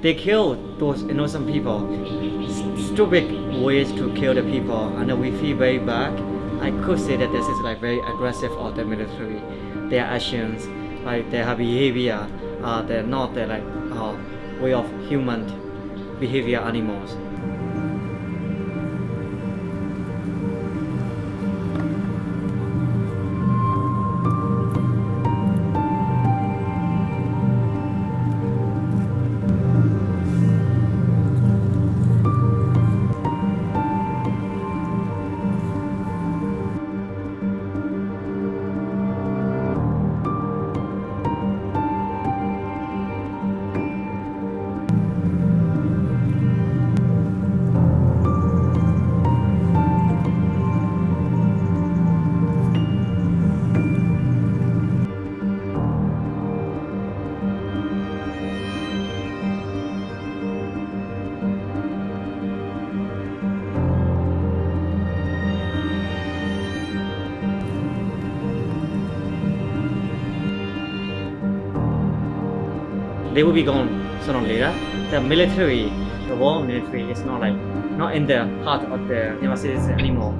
they kill those innocent people. Stupid ways to kill the people, and we feel very bad. I could say that this is like very aggressive of the military. Their actions, like their behavior, uh, they're not like uh, way of human behavior animals. They will be gone sooner or later. The military, the war military is not like not in the heart of the Nevasis anymore.